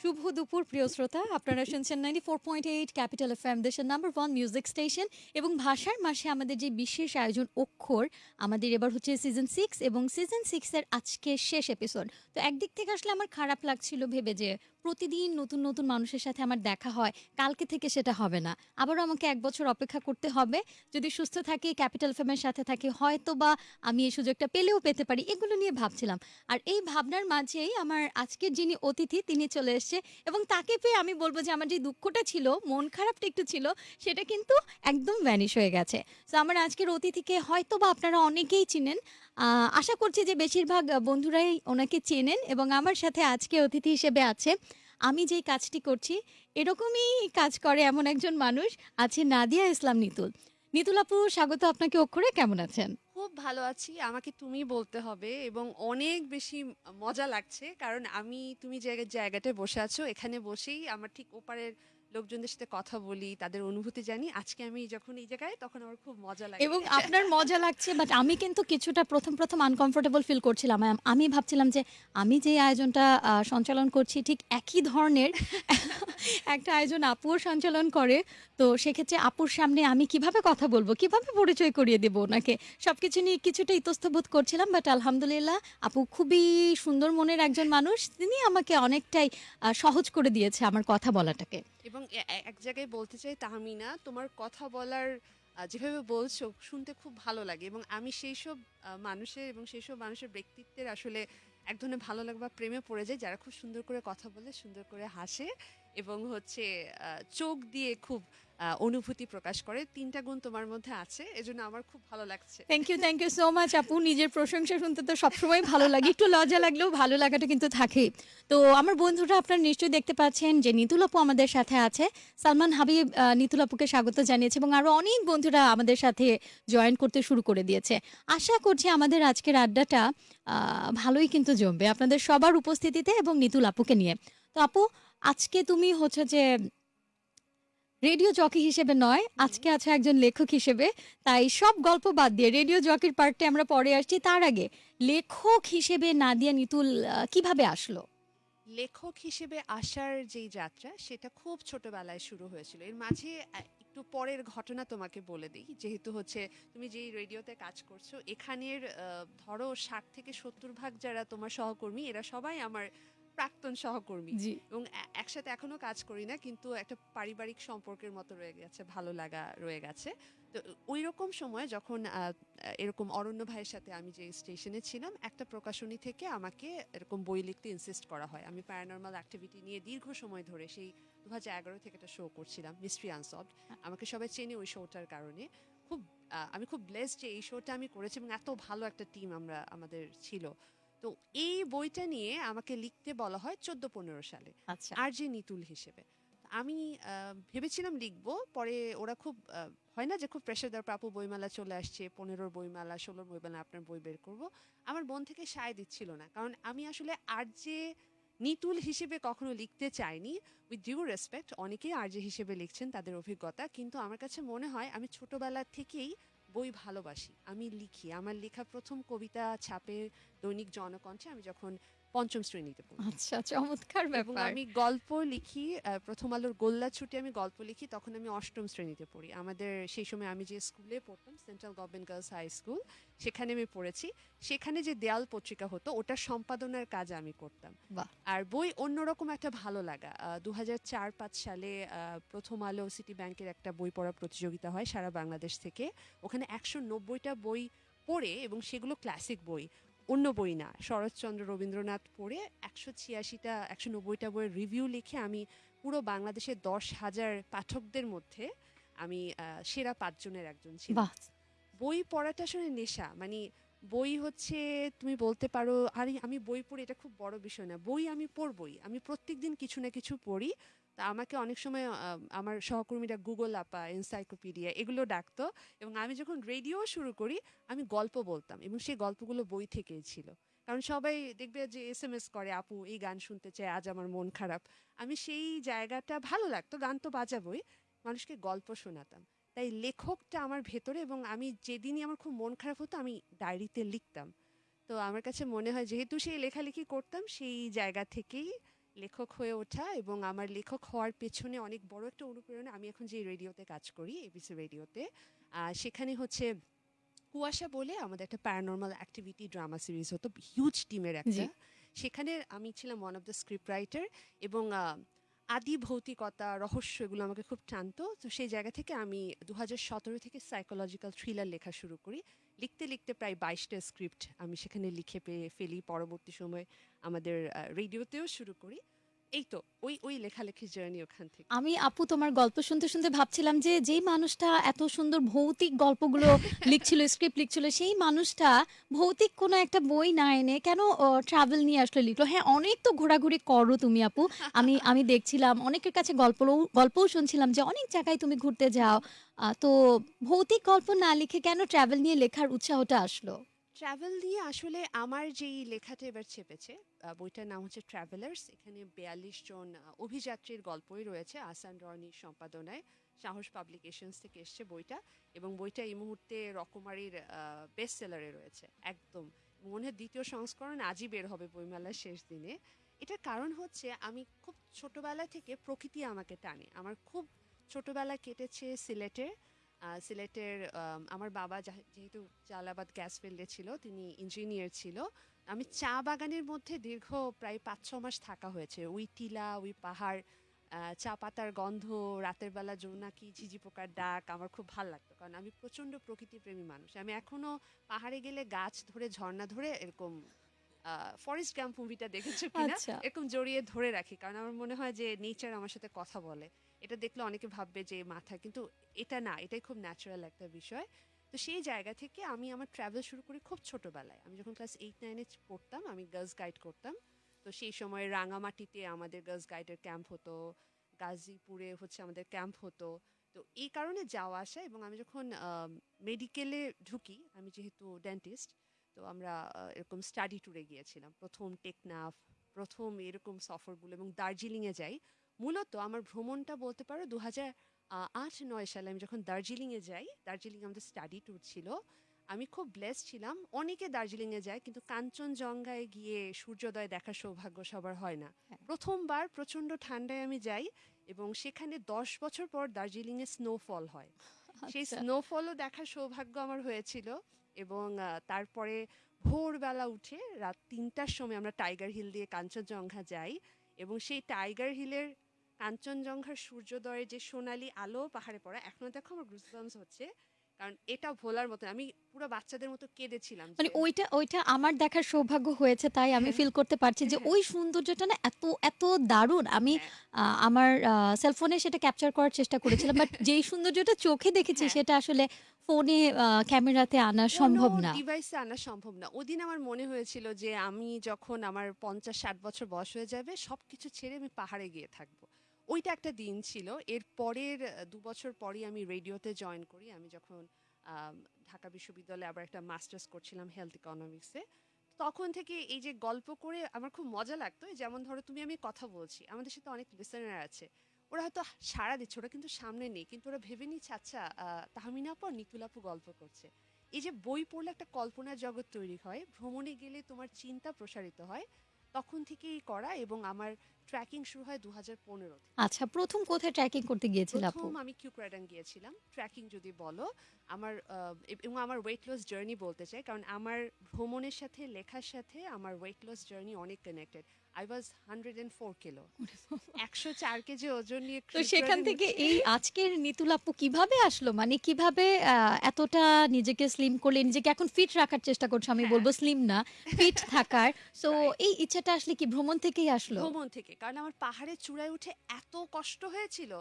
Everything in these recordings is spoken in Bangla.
শুভ দুপুর, প্রিয় শ্রোতা। আপনারা শুনছেন ninety four point eight capital F M দেশের নাম্বার ওয়ান মিউজিক স্টেশন এবং ভাষার মাসে আমাদের যে বিশেষ আয়োজন অক্ষর, আমাদের এবার হচ্ছে সিজন সিক্স এবং সিজন সিক্সের আজকে শেষ এপিসোড তো একদিক থেকে আসলে আমার খারাপ লাগছিল ভেবে যে প্রতিদিন নতুন নতুন মানুষের সাথে আমার দেখা হয়। কালকে থেকে সেটা হবে না। আবারও আমাকে এক বছর অপেক্ষা করতে হবে। যদি সুস্থ থাকি, ক্যাপিটাল ফেমের সাথে থাকি হয়তো বা আমি এই সুযোগটা পেলেও পেতে পারি, এগুলো নিয়ে ভাবছিলাম। আর এই ভাবনার মাঝেই আমার আজকের যিনি অতিথি, তিনি চলে এসছে এবং তাকে পেয়ে আমি বলব যে আমার যে দুঃখটা ছিল, মন খারাপটা একটু ছিল, সেটা কিন্তু একদম ভ্যানিশ হয়ে গেছে। তো আমার আজকের অতিথিকে হয়তো বা আপনারা অনেকেই চিনেন। আশা করছি যে বেশিরভাগ বন্ধুরাই ওনাকে চেনেন এবং আমার সাথে আজকে অতিথি হিসেবে আছে। আমি যেই কাজটি করছি, এরকমই কাজ করে এমন একজন মানুষ আছে নাদিয়া ইসলাম নিতুল। নিতুল আপু, স্বাগত আপনাকে অক্ষরে, কেমন আছেন? খুব ভালো আছি, আমাকে তুমি বলতে হবে এবং অনেক বেশি মজা লাগছে, কারণ আমি, তুমি যে জায়গাটায় বসে আছো, এখানে বসেই আমার ঠিক ওপারের লোকজনদের সাথে কথা বলি, তাদের অনুভূতি জানি। আজকে আমি যখন এই জায়গায়, তখন আমার খুব মজা লাগে। এবং আপনার মজা লাগছে বাট আমি কিন্তু কিছুটা প্রথম প্রথম আনকমফোর্টেবল ফিল করছিলাম। আমি ভাবছিলাম যে আমি যে আয়োজনটা সঞ্চালন করছি, ঠিক একই ধরনের একটা আয়োজন আপুও সঞ্চালন করে। তো সেক্ষেত্রে আপুর সামনে আমি কীভাবে কথা বলব, কীভাবে পরিচয় করিয়ে দেবো ওনাকে, সবকিছু নিয়ে কিছুটা ইতস্তবোধ করছিলাম বাট আলহামদুলিল্লাহ আপু খুবই সুন্দর মনের একজন মানুষ। তিনি আমাকে অনেকটাই সহজ করে দিয়েছে আমার কথা বলাটাকে। এবং এক জায়গায় বলতে চাই তাহমিনা, তোমার কথা বলার যেভাবে বলছো শুনতে খুব ভালো লাগে এবং আমি সেই সব মানুষের এবং সেই সব মানুষের ব্যক্তিত্বের আসলে এক ধরনের ভালো লাগে বা প্রেমে পড়ে যায়। যারা খুব সুন্দর করে কথা বলে, সুন্দর করে হাসে এবং হচ্ছে চোখ দিয়ে খুব অনুভূতি প্রকাশ করে। তিনটা গুণ তোমার মধ্যে আছে, এজন্য আমার খুব ভালো লাগছে। Thank you thank you so much আপু। নিজের প্রশংসা শুনতে তো সবসময় ভালো লাগে। একটু লজ্জা লাগলেও ভালো লাগাটা কিন্তু থাকেই তো আমার বন্ধুরা আপনারা নিশ্চয়ই দেখতে পাচ্ছেন যে নিতুল আপু আমাদের সাথে আছে। সালমান হাবিব নিতুল আপুকে স্বাগত জানিয়েছে এবং আরও অনেক বন্ধুরা আমাদের সাথে জয়েন করতে শুরু করে দিয়েছে। আশা করছি আমাদের আজকের আড্ডাটা ভালোই কিন্তু জমবে আপনাদের সবার উপস্থিতিতে এবং নিতুল আপুকে নিয়ে। তো আপু, আজকে তুমি হচ্ছে যে রেডিও জকি হিসেবে নয় আজকে আছে একজন লেখক হিসেবে। তাই সব গল্প বাদ দিয়ে রেডিও জকির পার্টে আমরা পরে আসছি। তার আগে লেখক হিসেবে নাদিয়া নিতুল আহ, কীভাবে আসলো? লেখক হিসেবে আসার যেই যাত্রা সেটা খুব ছোটবেলায় শুরু হয়েছিল। এর মাঝে আহ, একটু পরের ঘটনা তোমাকে বলে দিই। যেহেতু হচ্ছে তুমি যেই রেডিওতে কাজ করছ এখানের আহ, ধরো ষাট থেকে সত্তর ভাগ যারা তোমার সহকর্মী এরা সবাই আমার প্রাক্তন সহকর্মী। জি। এবং একসাথে এখনও কাজ করি না কিন্তু একটা পারিবারিক সম্পর্কের মতো রয়ে গেছে ভালো লাগা রয়ে গেছে। তো ওই রকম সময় যখন এরকম অরণ্য ভাইয়ের সাথে আমি যে স্টেশনে ছিলাম একটা প্রকাশনী থেকে আমাকে এরকম বই লিখতে ইনসিস্ট করা হয়। আমি প্যারানর্মাল অ্যাক্টিভিটি নিয়ে দীর্ঘ সময় ধরে সেই দু হাজার এগারো থেকে একটা শো করছিলাম মিস্ট্রি আনসলভড আমাকে সবাই চেনে ওই শোটার কারণে। খুব আমি খুব ব্লেসড যে এই শোটা আমি করেছি এবং এত ভালো একটা টিম আমরা আমাদের ছিল। তো এই বইটা নিয়ে আমাকে লিখতে বলা হয় চোদ্দ পনেরো সালে আচ্ছা। আর যে নিতুল হিসেবে। আমি ভেবেছিলাম লিখব পরে ওরা খুব হয় না যে খুব প্রেশার দেওয়ার প্রাপু বইমেলা চলে আসছে পনেরোর বইমেলা ষোলোর বইমেলা আপনার বই বের করব। আমার বোন থেকে সায় দিচ্ছিল না কারণ আমি আসলে আর যে নিতুল হিসেবে কখনো লিখতে চাইনি উইথ ডিউ রেসপেক্ট অনেকেই আর যে হিসেবে লিখছেন তাদের অভিজ্ঞতা কিন্তু আমার কাছে মনে হয় আমি ছোটবেলা থেকেই বই ভালোবাসি। আমি লিখি। আমার লেখা প্রথম কবিতা ছাপে দৈনিক জনকণ্ঠে আমি যখন পঞ্চম শ্রেণীতে পড়ি। আচ্ছা চমৎকার এবং ব্যাপার। আমি গল্প লিখি আহ, প্রথম আলোর গোল্লা ছুটি আমি গল্প লিখি তখন আমি অষ্টম শ্রেণীতে পড়ি। আমাদের সেই সময় আমি যে স্কুলে পড়তাম central government girls high school সেখানে আমি পড়েছি। সেখানে যে দেয়াল পত্রিকা হতো ওটা সম্পাদনার কাজ আমি করতাম। বাহ। আর বই অন্যরকম একটা ভালো লাগা। দু হাজার চার পাঁচ সালে আহ, প্রথম আলো সিটি ব্যাংকের একটা বই পড়া প্রতিযোগিতা হয় সারা বাংলাদেশ থেকে। ওখানে একশো নব্বইটা বই পড়ে এবং সেগুলো ক্লাসিক বই। অন্য বই না। শরৎচন্দ্র রবীন্দ্রনাথ পড়ে একশো ছিয়াশিটা একশো নব্বইটা বইয়ের রিভিউ লিখে আমি পুরো বাংলাদেশের দশ হাজার পাঠকদের মধ্যে আমি সেরা পাঁচজনের একজন ছিলাম। বই পড়াটা আসলে নেশা। মানে বই হচ্ছে তুমি বলতে পারো আরে আমি বই পড়ি এটা খুব বড় বিষয় না। বই আমি পড়বই। আমি প্রত্যেকদিন কিছু না কিছু পড়ি। তা আমাকে অনেক সময় আমার সহকর্মীরা গুগল আপা এনসাইক্লোপিডিয়া এগুলো ডাকতো এবং আমি যখন রেডিও শুরু করি, আমি গল্প বলতাম এবং সেই গল্পগুলো বই থেকেই ছিল। কারণ সবাই দেখবে যে এস এম এস করে, আপু, এই গান শুনতে চায় আজ আমার মন খারাপ। আমি সেই জায়গাটা ভালো লাগতো, গান তো বাজাবই, মানুষকে গল্প শোনাতাম। তাই লেখকটা আমার ভেতরে এবং আমি যেদিনই আমার খুব মন খারাপ হতো, আমি ডায়েরিতে লিখতাম। তো আমার কাছে মনে হয়, যেহেতু সেই লেখালেখি করতাম, সেই জায়গা থেকেই লেখক হয়ে ওঠা এবং আমার লেখক হওয়ার পেছনে অনেক বড় একটা অনুপ্রেরণা আমি এখন যে রেডিওতে কাজ করি এবিসি রেডিওতে। সেখানে হচ্ছে কুয়াশা বলে আমাদের একটা প্যারানর্মাল অ্যাক্টিভিটি ড্রামা সিরিজ হতো হিউজ টিমের একটা। সেখানে আমি ছিলাম one of the script writer এবং আদি ভৌতিকতা রহস্য এগুলো আমাকে খুব টানতো। তো সেই জায়গা থেকে আমি দু সতেরো থেকে সাইকোলজিক্যাল থ্রিলার লেখা শুরু করি। লিখতে লিখতে প্রায় বাইশটা স্ক্রিপ্ট আমি সেখানে লিখে পেয়ে ফেলি। পরবর্তী সময় আমাদের রেডিওতেও শুরু করি। এই তো ওই ওই লেখালেখি জার্নি ওখান থেকে। আমি আপু তোমার গল্প শুনতে শুনতে ভাবছিলাম যে যেই মানুষটা এত সুন্দর ভৌতিক গল্পগুলো লিখছিল স্ক্রিপ্ট লিখছিল সেই মানুষটা ভৌতিক কোনো একটা বই না এনে কেন ট্রাভেল নিয়ে আসলে লিখলো? হ্যাঁ অনেক তো ঘোরাঘুরি করো তুমি আপু। আমি আমি দেখছিলাম অনেকের কাছে গল্প গল্পও শুনছিলাম যে অনেক জায়গায় তুমি ঘুরতে যাও। তো ভৌতিক গল্প না লিখে কেন ট্রাভেল নিয়ে লেখার উৎসাহটা আসলো? ট্রাভেল দিয়ে আসলে আমার যেই লেখাটা এবার চেপেছে বইটার নাম হচ্ছে ট্রাভেলার্স এখানে বিয়াল্লিশ জন অভিযাত্রীর গল্পই রয়েছে। আসান রনির সম্পাদনায় সাহস পাবলিকেশনস থেকে এসছে বইটা এবং বইটা এই মুহূর্তে রকমারির বেস্ট সেলারে রয়েছে একদম। মনে হয় দ্বিতীয় সংস্করণ আজই বের হবে বইমেলার শেষ দিনে। এটার কারণ হচ্ছে আমি খুব ছোটবেলা থেকে প্রকৃতি আমাকে টানে। আমার খুব ছোটবেলা কেটেছে সিলেটে আহ, সিলেটের আমার বাবা যেহেতু জালাবাদ গ্যাস ফিল্ডে ছিল তিনি ইঞ্জিনিয়ার ছিল। আমি চা বাগানের মধ্যে দীর্ঘ প্রায় পাঁচ ছ মাস থাকা হয়েছে। ওই টিলা ওই পাহাড় চা পাতার গন্ধ রাতের বেলা জোনাকি ঝিঝি পোকার ডাক আমার খুব ভালো লাগতো। কারণ আমি প্রচণ্ড প্রকৃতিপ্রেমী মানুষ। আমি এখনও পাহাড়ে গেলে গাছ ধরে ঝর্ণা ধরে এরকম ফরেস্ট ক্যাম্প মুভিটা দেখেছ কিনা? আচ্ছা। এরকম জড়িয়ে ধরে রাখি। কারণ আমার মনে হয় যে নেচার আমার সাথে কথা বলে। এটা দেখলে অনেকে ভাববে যে মাথা কিন্তু এটা না, এটাই খুব ন্যাচারাল একটা বিষয়। তো সেই জায়গা থেকে আমি আমার ট্রাভেল শুরু করি খুব ছোটবেলায়। আমি যখন ক্লাস এইট নাইনে পড়তাম, আমি গার্লস গাইড করতাম। তো সেই সময় রাঙামাটিতে আমাদের গার্লস গাইডের ক্যাম্প হতো, গাজীপুরে হচ্ছে আমাদের ক্যাম্প হতো। তো এই কারণে যাওয়া আসা এবং আমি যখন মেডিকেলে ঢুকি, আমি যেহেতু ডেন্টিস্ট তো আমরা এরকম স্টাডি ট্যুরে গিয়েছিলাম। প্রথম টেকনাফ, প্রথম এরকম সফরগুলো এবং দার্জিলিংয়ে যাই। মূলত আমার ভ্রমণটা বলতে পারো দু হাজার আট নয় সালে আমি যখন দার্জিলিংয়ে যাই দার্জিলিং আমাদের স্টাডি ট্যুর ছিল আমি খুব ব্লেস ছিলাম অনেকে দার্জিলিংয়ে যায় কিন্তু কাঞ্চনজঙ্ঘায় গিয়ে সূর্যোদয় দেখার সৌভাগ্য সবার হয় না হ্যাঁ। প্রথমবার প্রচণ্ড ঠান্ডায় আমি যাই এবং সেখানে দশ বছর পর দার্জিলিংয়ে স্নোফল হয় সেই আচ্ছা। স্নোফলও দেখার সৌভাগ্য আমার হয়েছিল এবং তারপরে ভোরবেলা উঠে রাত তিনটার সময় আমরা টাইগার হিল দিয়ে কাঞ্চনজঙ্ঘা যাই এবং সেই টাইগার হিলের কাঞ্চনজঙ্ঘার সূর্যোদয়ের যে সোনালি আলো পাহাড়ে পড়া এখনও দেখো আমার গুজবামস হচ্ছে কারণ এটা ভোলার মতো আমি পুরো বাচ্চাদের মতো কেঁদেছিলাম মানে ওইটা ওইটা আমার দেখার সৌভাগ্য হয়েছে তাই আমি হ্যাঁ। ফিল করতে পারছি যে হ্যাঁ। ওই সৌন্দর্যটা না এত এত দারুণ আমি হ্যাঁ। আমার সেলফোনে সেটা ক্যাপচার করার চেষ্টা করেছিলাম বাট যেই সৌন্দর্যটা চোখে দেখেছি হ্যাঁ। সেটা আসলে ফোনে ক্যামেরাতে আনা সম্ভব না ডিভাইসে আনা সম্ভব না ওদিন আমার মনে হয়েছিল যে আমি যখন আমার পঞ্চাশ ষাট বছর বয়স হয়ে যাবে সবকিছু ছেড়ে আমি পাহাড়ে গিয়ে থাকব ওইটা একটা দিন ছিল। এর পরের দু বছর পরই আমি রেডিওতে জয়েন করি। আমি যখন ঢাকা বিশ্ববিদ্যালয়ে আবার একটা মাস্টার্স করছিলাম হেলথ ইকোনমিক্সে। তখন থেকে এই যে গল্প করে আমার খুব মজা লাগতো যেমন ধরো তুমি আমি কথা বলছি, আমাদের সাথে অনেক লিসেনার আছে। ওরা হয়তো সাড়া দিচ্ছে, ওরা কিন্তু সামনে নেই, কিন্তু ওরা ভেবে নিচ্ছে আচ্ছা তাহমিনা আপু আর নিতুল আপু গল্প করছে। এই যে বই পড়লে একটা কল্পনার জগৎ তৈরি হয়। ভ্রমণে গেলে তোমার চিন্তা প্রসারিত হয়। তখন থেকেই করা এবং আমার ট্র্যাকিং শুরু হয় দু হাজার পনেরো আচ্ছা প্রথম কোথায় ট্র্যাকিং করতে গিয়েছিল আপু? প্রথম আমি কিউক্রাডাং গিয়েছিলাম। ট্র্যাকিং যদি বলো আমার এবং আমার ওয়েট লস জার্নি বলতে চাই কারণ আমার ভ্রমণের সাথে লেখার সাথে আমার ওয়েট লস জার্নি অনেক connected I was hundred and four kilo একশো চার কেজি ওজন নিয়ে তো সেখান থেকে এই আজকের নিতুল আপু কীভাবে আসলো? মানে কীভাবে এতটা নিজেকে স্লিম করলে নিজেকে এখন ফিট রাখার চেষ্টা করছ আমি হ্যাঁ। বলব স্লিম না ফিট থাকার। সো এই ইচ্ছাটা আসলে কি ভ্রমণ থেকেই আসলো? ভ্রমণ থেকে কারণ আমার পাহাড়ের চূড়ায় উঠে এত কষ্ট হয়েছিল।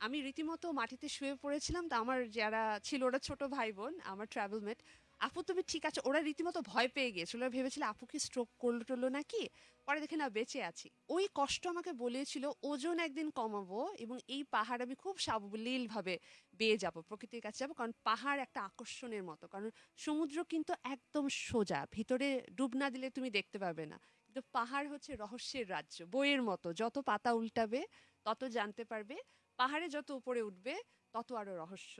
আমি রীতিমতো মাটিতে শুয়ে পড়েছিলাম। তো আমার যারা ছিল ওরা ছোট ভাই বোন আমার ট্রাভেল মেট আপু, তুমি ঠিক আছে? ওরা রীতিমতো ভয় পেয়ে গিয়েছিল। ওরা ভেবেছিল, আপু কি স্ট্রোক করল টলো নাকি? পরে দেখে, না, বেঁচে আছি। ওই কষ্ট আমাকে বলেছিল, ওজন একদিন কমাবো এবং এই পাহাড় আমি খুব সাবলীলভাবে বেয়ে যাব, প্রকৃতির কাছে যাব। কারণ পাহাড় একটা আকর্ষণের মতো। কারণ সমুদ্র কিন্তু একদম সোজা, ভিতরে ডুব না দিলে তুমি দেখতে পাবে না। কিন্তু পাহাড় হচ্ছে রহস্যের রাজ্য, বইয়ের মতো। যত পাতা উল্টাবে, তত জানতে পারবে। পাহাড়ে যত উপরে উঠবে, তত আরও রহস্য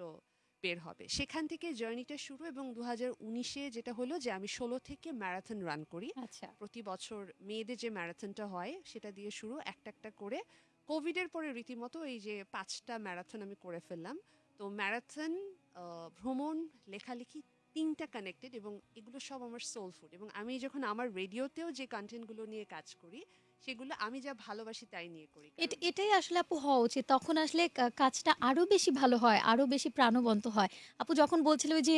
বের হবে। সেখান থেকে জার্নিটা শুরু এবং দু হাজার উনিশে যেটা হলো যে আমি ষোলো থেকে ম্যারাথন রান করি। আচ্ছা। প্রতি বছর মেয়েদের যে ম্যারাথনটা হয় সেটা দিয়ে শুরু একটা একটা করে। কোভিডের পরে রীতিমতো এই যে পাঁচটা ম্যারাথন আমি করে ফেললাম। তো ম্যারাথন ভ্রমণ লেখালেখি তিনটা কানেক্টেড এবং এগুলো সব আমার সোল ফুড এবং আমি যখন আমার রেডিওতেও যে কন্টেন্টগুলো নিয়ে কাজ করি সেগুলো আমি যা ভালোবাসি তাই নিয়ে করি। এটাই আসলে আপু হওয়া উচিত। তখন আসলে কাজটা আরও বেশি ভালো হয় আরও বেশি প্রাণবন্ত হয়। আপু যখন বলছিল যে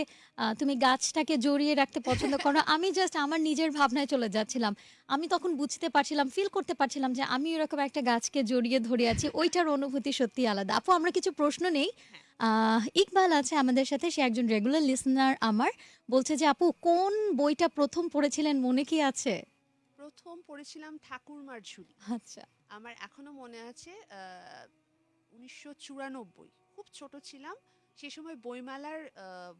তুমি গাছটাকে জড়িয়ে রাখতে পছন্দ করো আমি জাস্ট আমার নিজের ভাবনায় চলে যাচ্ছিলাম। আমি তখন বুঝতে পারছিলাম ফিল করতে পারছিলাম যে আমি এরকম একটা গাছকে জড়িয়ে ধরে আছি ওইটার অনুভূতি সত্যি আলাদা। আপু আমরা কিছু প্রশ্ন নেই। আহ, ইকবাল আছে আমাদের সাথে সে একজন রেগুলার লিসনার আমার। বলছে যে আপু কোন বইটা প্রথম পড়েছিলেন মনে কি আছে? প্রথম পড়েছিলাম ঠাকুরমার ঝুলি। আচ্ছা। আমার এখনও মনে আছে উনিশশো চুরানব্বই। খুব ছোট ছিলাম। সে সময় বইমেলার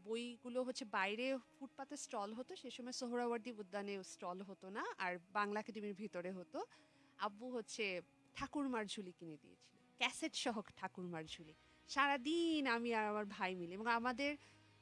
বইগুলো হচ্ছে বাইরে ফুটপাতে স্টল হতো সে সময় সোহরাওয়ার্দী উদ্যানে স্টল হতো না আর বাংলা একাডেমির ভিতরে হতো। আব্বু হচ্ছে ঠাকুরমার ঝুলি কিনে দিয়েছিল। ক্যাসেট সহ ঠাকুরমার ঝুলি। সারাদিন আমি আর আমার ভাই মিলে এবং আমাদের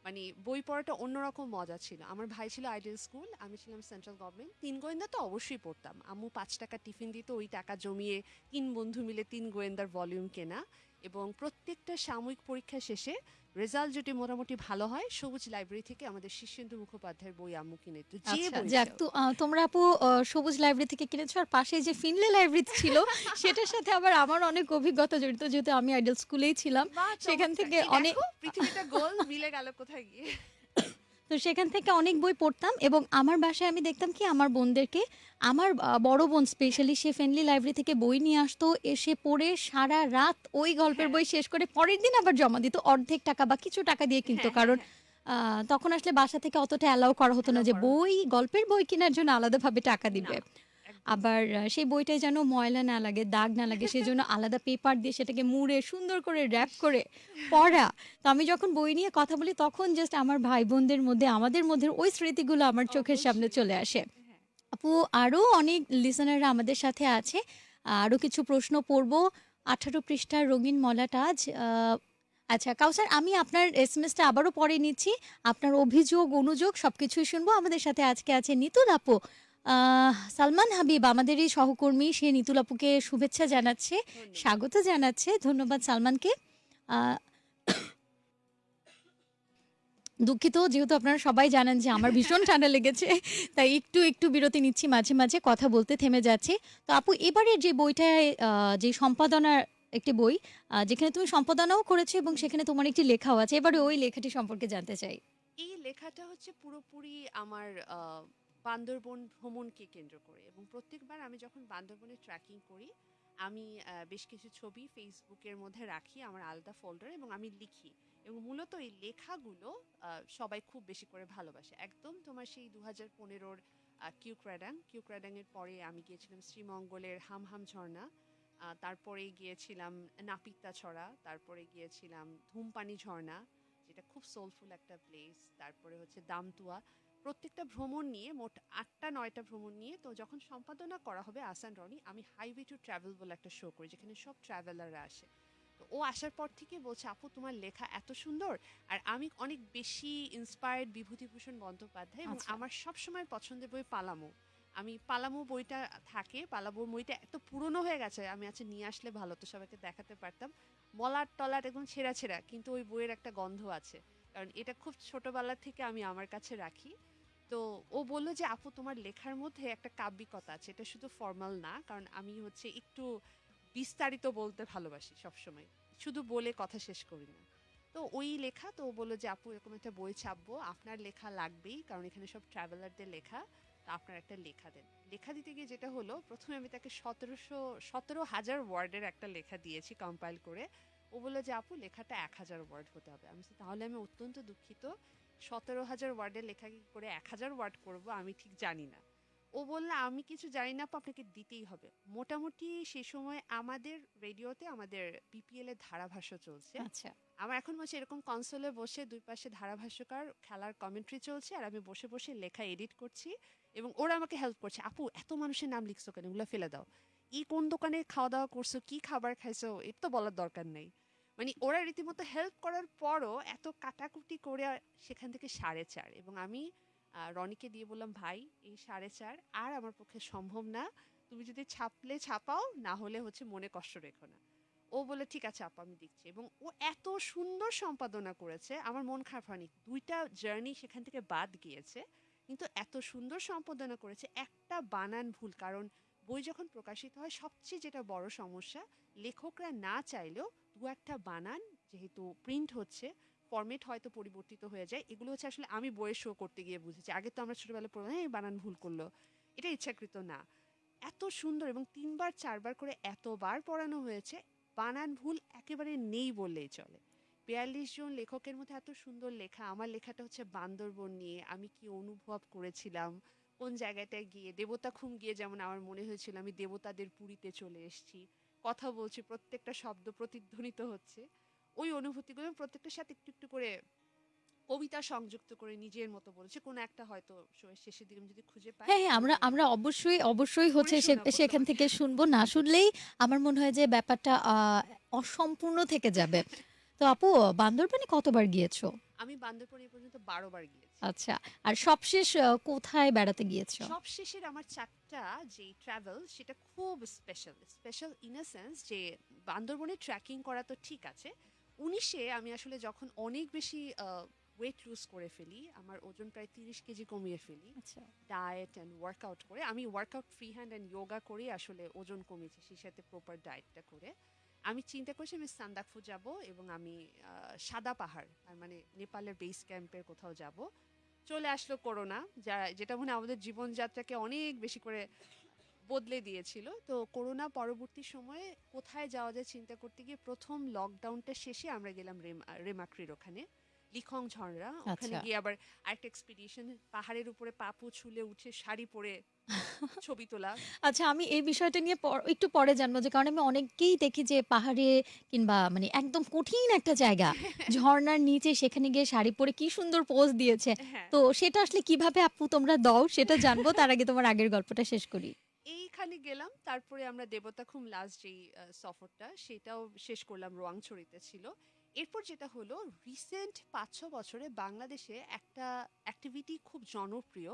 মানে বই পড়াটা অন্যরকম মজা ছিল। আমার ভাই ছিল আইডিয়াল স্কুল, আমি ছিলাম সেন্ট্রাল গভর্নমেন্ট। তিন গোয়েন্দা তো অবশ্যই পড়তাম। আম্মু পাঁচ টাকা টিফিন দিত, ওই টাকা জমিয়ে তিন বন্ধু মিলে তিন গোয়েন্দার ভলিউম কেনা। এবং প্রত্যেকটা সাময়িক পরীক্ষা শেষে রেজাল্ট যদি মোটামুটি ভালো হয় সবুজ লাইব্রেরি থেকে আমাদের শীর্ষেন্দু মুখোপাধ্যায়ের বই আম্মু কিনে তো যে আচ্ছা যাক তো তোমরা আপু সবুজ লাইব্রেরি থেকে কিনেছো আর পাশে যে ফিনলে লাইব্রেরি ছিল সেটার সাথে আবার আমার অনেক অভিজ্ঞতা জড়িত যেহেতু আমি আইডল স্কুলেই ছিলাম। সেখান থেকে অনেক- পৃথিবীটা গোল মিলে গেল কোথায় গিয়ে? তো সেখান থেকে অনেক বই পড়তাম এবং আমার বাসায় আমি দেখতাম কি আমার বোনদেরকে আমার বড় বোন স্পেশালি সে ফ্রেন্ডলি লাইব্রেরি থেকে বই নিয়ে আসতো এসে পড়ে সারা রাত ওই গল্পের হ্যাঁ। বই শেষ করে পরের দিন আবার জমা দিত অর্ধেক টাকা বা কিছু টাকা দিয়ে কিন্তু হ্যাঁ, কারণ তখন আসলে বাসা থেকে অতটা অ্যালাউ করা হতো না যে বই গল্পের বই কেনার জন্য আলাদাভাবে টাকা দিবে। আবার সেই বইটায় যেন ময়লা না লাগে দাগ না লাগে সেই জন্য আলাদা পেপার দিয়ে সেটাকে মুড়ে সুন্দর করে র্যাপ করে পড়া। তো আমি যখন বই নিয়ে কথা বলি তখন জাস্ট আমার ভাই বোনদের মধ্যে আমাদের মধ্যে ওই স্মৃতিগুলো আমার চোখের সামনে চলে আসে। হ্যাঁ। আপু আরও অনেক লিসনাররা আমাদের সাথে আছে। আরও কিছু প্রশ্ন পড়ব। আঠারো পৃষ্ঠার রঙিন মলাটাজ আচ্ছা কাউসার আমি আপনার এস এম এসটা আবারও পরে নিচ্ছি। আপনার অভিযোগ অনুযোগ সব কিছুই শুনব। আমাদের সাথে আজকে আছে নিতুল আপু। সালমান হাবিব আমাদের এই সহকর্মী সে নিতুল আপুকে শুভেচ্ছা জানাচ্ছে স্বাগত জানাচ্ছে ধন্যবাদ সালমানকে। দুঃখিত যেহেতু আপনারা সবাই জানেন যে আমার ভীষণ ঠান্ডা লেগেছে তাই একটু একটু বিরতি নিচ্ছি মাঝে মাঝে কথা বলতে থেমে যাচ্ছে। তো আপু এবারের যে বইটায় যে সম্পাদনার একটি বই যেখানে তুমি সম্পাদনাও করেছ এবং সেখানে তোমার একটি লেখাও আছে এবারে ওই লেখাটি সম্পর্কে জানতে চাই। এই লেখাটা হচ্ছে পুরোপুরি আমার বান্দরবন ভ্রমণকে কেন্দ্র করে। এবং প্রত্যেকবার আমি যখন বান্দরবনে ট্র্যাকিং করি, আমি বেশ কিছু ছবি ফেসবুকের মধ্যে রাখি আমার আলাদা ফোল্ডার এবং আমি লিখি। এবং মূলত এই লেখাগুলো সবাই খুব বেশি করে ভালোবাসে। একদম তোমার সেই দু হাজার পনেরোর কিউক্রাডাং কিউক্রাডাং। এর পরে আমি গিয়েছিলাম শ্রীমঙ্গলের হামহাম ঝর্ণা। তারপরে গিয়েছিলাম নাপিতা ছড়া। তারপরে গিয়েছিলাম ধূমপানি ঝর্ণা, যেটা খুব সোলফুল একটা প্লেস তারপরে হচ্ছে দামতুয়া। প্রত্যেকটা ভ্রমণ নিয়ে মোট আটটা নয়টা ভ্রমণ নিয়ে তো যখন সম্পাদনা করা হবে আসান রনি আমি হাইওয়ে টু ট্রাভেল বলে একটা শো করি যেখানে সব ট্রাভেলাররা আসে। তো ও আসার পর থেকে বলছে আপু তোমার লেখা এত সুন্দর আর আমি অনেক বেশি ইন্সপায়ার্ড বিভূতিভূষণ বন্দ্যোপাধ্যায় এবং আচ্ছা। আমার সবসময় পছন্দের বই পালামু। আমি পালামো বইটা থাকে পালামো বইটা এত পুরনো হয়ে গেছে আমি আচ্ছা নিয়ে আসলে ভালো তো সবাইকে দেখাতে পারতাম। মলাট টলাট একদম ছেঁড়া ছেঁড়া কিন্তু ওই বইয়ের একটা গন্ধ আছে। কারণ এটা খুব ছোটবেলা থেকে আমি আমার কাছে রাখি। তো ও বলল যে, আপু, তোমার লেখার মধ্যে একটা কাব্যিকতা আছে। এটা শুধু ফর্মাল না, কারণ আমি হচ্ছে একটু বিস্তারিত বলতে ভালোবাসি সবসময়। শুধু বলে কথা শেষ করি না। তো ওই লেখা, তো ও বলল যে, আপু, এরকম একটা বই ছাপবো। আপনার লেখা লাগবেই, কারণ এখানে সব ট্রাভেলারদের লেখা। আপনার একটা লেখা দেন। লেখা দিতে গিয়ে যেটা হলো, প্রথমে আমি তাকে সতেরোশো, সতেরো হাজার ওয়ার্ডের একটা লেখা দিয়েছি কম্পাইল করে। ও বলল যে আপু লেখাটা এক হাজার ওয়ার্ড হতে হবে। আমি তাহলে আমি অত্যন্ত দুঃখিত। সতেরো হাজার ওয়ার্ডের লেখা কি করে এক হাজার ওয়ার্ড করব আমি ঠিক জানি না। ও বলল আমি কিছু জানি না আপু, আপনাকে দিতেই হবে। মোটামুটি সে সময় আমাদের রেডিওতে আমাদের বিপিএল এর ধারাভাষ্য চলছে। আচ্ছা। আমার এখন হচ্ছে এরকম কনসোলে বসে দুই পাশে ধারাভাষ্যকার খেলার কমেন্ট্রি চলছে আর আমি বসে বসে লেখা এডিট করছি এবং ওরা আমাকে হেল্প করছে। আপু এত মানুষের নাম লিখছো কেন? এগুলো ফেলে দাও। এই কোন দোকানে খাওয়া দাওয়া করছ? কি খাবার খাইছো? এটা তো বলার দরকার নেই। মানে ওরা রীতিমতো হেল্প করার পরও এত কাটাকুটি করে সেখান থেকে সাড়ে চার। এবং আমি রনিকে দিয়ে বললাম, ভাই, এই সাড়ে চার আর আমার পক্ষে সম্ভব না। তুমি যদি ছাপলে ছাপাও, না হলে হচ্ছে মনে কষ্ট রেখো না। ও বলে ঠিক আছে আপা, আমি দেখছি। এবং ও এত সুন্দর সম্পাদনা করেছে, আমার মন খারাপ হয়নি। দুইটা জার্নি সেখান থেকে বাদ গিয়েছে, কিন্তু এত সুন্দর সম্পাদনা করেছে। একটা বানান ভুল, কারণ বই যখন প্রকাশিত হয়, সবচেয়ে যেটা বড় সমস্যা, লেখকরা না চাইলেও দু একটা বানান যেহেতু প্রিন্ট হচ্ছে ফরম্যাট হয়তো পরিবর্তিত হয়ে যায়। এগুলো হচ্ছে আসলে আমি বইয়ের শো করতে গিয়ে বুঝেছি। আগে তো আমরা ছোটবেলায় পড়লাম এই বানান ভুল করল। এটা ইচ্ছাকৃত না। এত সুন্দর এবং তিনবার, চারবার করে এতবার পড়ানো হয়েছে, বানান ভুল একেবারে নেই বললেই চলে। বিয়াল্লিশ জন লেখকের মধ্যে এত সুন্দর লেখা, আমার লেখাটা হচ্ছে বান্দরবন নিয়ে, আমি কি অনুভব করেছিলাম? কোন জায়গাটায় গিয়ে দেবতা খুম গিয়ে যেমন আমার মনে হয়েছিল আমি দেবতাদের পুরীতে চলে এসেছি। কথা বলছি প্রত্যেকটা শব্দ প্রতিধ্বনিত হচ্ছে। ওই অনুভূতিগুলো প্রত্যেকটার সাথে একটু একটু করে কবিতা সংযুক্ত করে নিজের মতো বলেছে। কোনো একটা হয়তো শেষের দিকে যদি খুঁজে পাই হ্যাঁ হ্যাঁ আমরা আমরা অবশ্যই অবশ্যই হচ্ছে সেখান থেকে শুনব। না শুনলেই আমার মনে হয় যে ব্যাপারটা আহ, অসম্পূর্ণ থেকে যাবে। তো আপু বান্দরবানে কতবার গিয়েছো? আমি বান্দরবন পর্যন্ত বারো বার গিয়েছি। আচ্ছা আর সবশেষ কোথায় বেড়াতে গিয়েছো? সব শেষের আমার চারটা যে ট্রাভেল সেটা খুব special special in a sense যে বান্দরবনে ট্রেকিং করা তো ঠিক আছে। উনিশে আমি আসলে যখন অনেক বেশি ওয়েট লুজ করে ফেলি আমার ওজন প্রায় তিরিশ কেজি কমিয়ে ফেলি আচ্ছা। ডায়েট অ্যান্ড ওয়ার্কআউট করে আমি workout free hand and yoga করে আসলে ওজন কমিয়েছি সেই সাথে প্রপার ডায়েটটা করে। আমি চিন্তা করছি আমি সান্দাকফু যাব এবং আমি সাদা পাহাড়, তার মানে নেপালের বেস ক্যাম্পের কোথাও যাব। চলে আসলো করোনা যা, যেটা মনে আমাদের জীবনযাত্রাকে অনেক বেশি করে বদলে দিয়েছিল। তো করোনা পরবর্তী সময়ে কোথায় যাওয়া যায় চিন্তা করতে গিয়ে প্রথম লকডাউনটা শেষে আমরা গেলাম রেমা, রেমাক্রির ওখানে। লিখং ঝর্ণা ওখানে আচ্ছা। গিয়ে আবার আরেকটা এক্সপিডিশন পাহাড়ের উপরে পাপু ছুলে উঠে শাড়ি পরে ছবি তোলা। আচ্ছা আমি এই বিষয়টা নিয়ে পর- একটু পরে জানব যে কারণ আমি অনেককেই দেখি যে পাহাড়ে কিংবা মানে একদম কঠিন একটা জায়গা ঝর্ণার নিচে সেখানে গিয়ে শাড়ি পরে কি সুন্দর পোজ দিয়েছে। হ্যাঁ। তো সেটা আসলে কীভাবে আপু তোমরা দাও সেটা জানব তার আগে তোমার আগের গল্পটা শেষ করি। এইখানে গেলাম তারপরে আমরা দেবতা দেবতাখুম লাস্ট যেই আহ, সফরটা সেটাও শেষ করলাম রোয়াংছড়িতে ছিল। এরপর যেটা হলো রিসেন্ট পাঁচ ছ বছরে বাংলাদেশে একটা অ্যাক্টিভিটি খুব জনপ্রিয়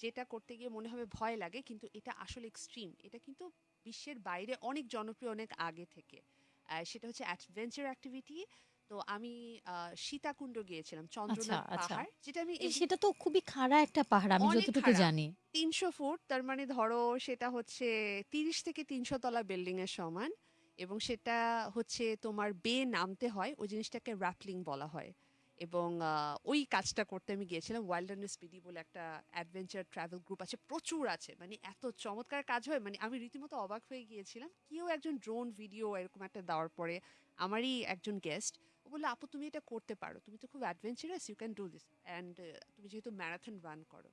যেটা করতে গিয়ে মনে হবে ভয় লাগে কিন্তু এটা আসলে এক্সট্রিম এটা কিন্তু বিশ্বের বাইরে অনেক জনপ্রিয় অনেক আগে থেকে। সেটা হচ্ছে অ্যাডভেঞ্চার অ্যাক্টিভিটি তো আমি সীতাকুণ্ড গিয়েছিলাম চন্দ্রনাথ আচ্ছা। পাহাড় যেটা আমি সেটা তো খুবই খাড়া একটা পাহাড় আমি যতটুকু জানি। তিনশো ফুট তার মানে ধরো সেটা হচ্ছে তিরিশ থেকে তিনশো তলা বিল্ডিং এর সমান। এবং সেটা হচ্ছে তোমার বে নামতে হয়, ওই জিনিসটাকে র্যাপলিং বলা হয়। এবং ওই কাজটা করতে আমি গিয়েছিলাম ওয়াইল্ডারনেস বিডি বলে একটা অ্যাডভেঞ্চার ট্রাভেল গ্রুপ আছে, প্রচুর আছে। মানে এত চমৎকার কাজ হয় মানে আমি রীতিমতো অবাক হয়ে গিয়েছিলাম, কেউ একজন ড্রোন ভিডিও এরকম একটা দেওয়ার পরে আমারই একজন গেস্ট ও বলল, আপু, তুমি এটা করতে পারো, তুমি তো খুব adventurous you can do this and তুমি যেহেতু ম্যারাথন রান করো।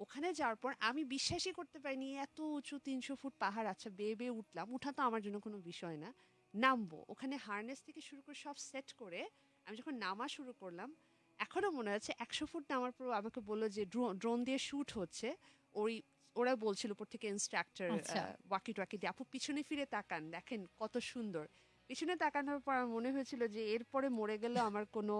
ওখানে যাওয়ার পর আমি বিশ্বাসই করতে পারিনি এত উঁচু তিনশো ফুট পাহাড় আচ্ছা বেয়ে বেয়ে উঠলাম। উঠা তো আমার জন্য কোনো বিষয় না। নামবো। ওখানে হার্নেস থেকে শুরু করে সব সেট করে আমি যখন নামা শুরু করলাম এখনও মনে আছে একশো ফুট নামার পর আমাকে বলল যে ড্রোন দিয়ে শ্যুট হচ্ছে। ওই ওরা বলছিল উপর থেকে ইনস্ট্রাক্টর। ওয়াকি টুয়াকি দিয়ে। আপু পিছনে ফিরে তাকান দেখেন কত সুন্দর। পিছনে তাকানোর পর আমার মনে হয়েছিল যে এরপরে মরে গেলে আমার কোনো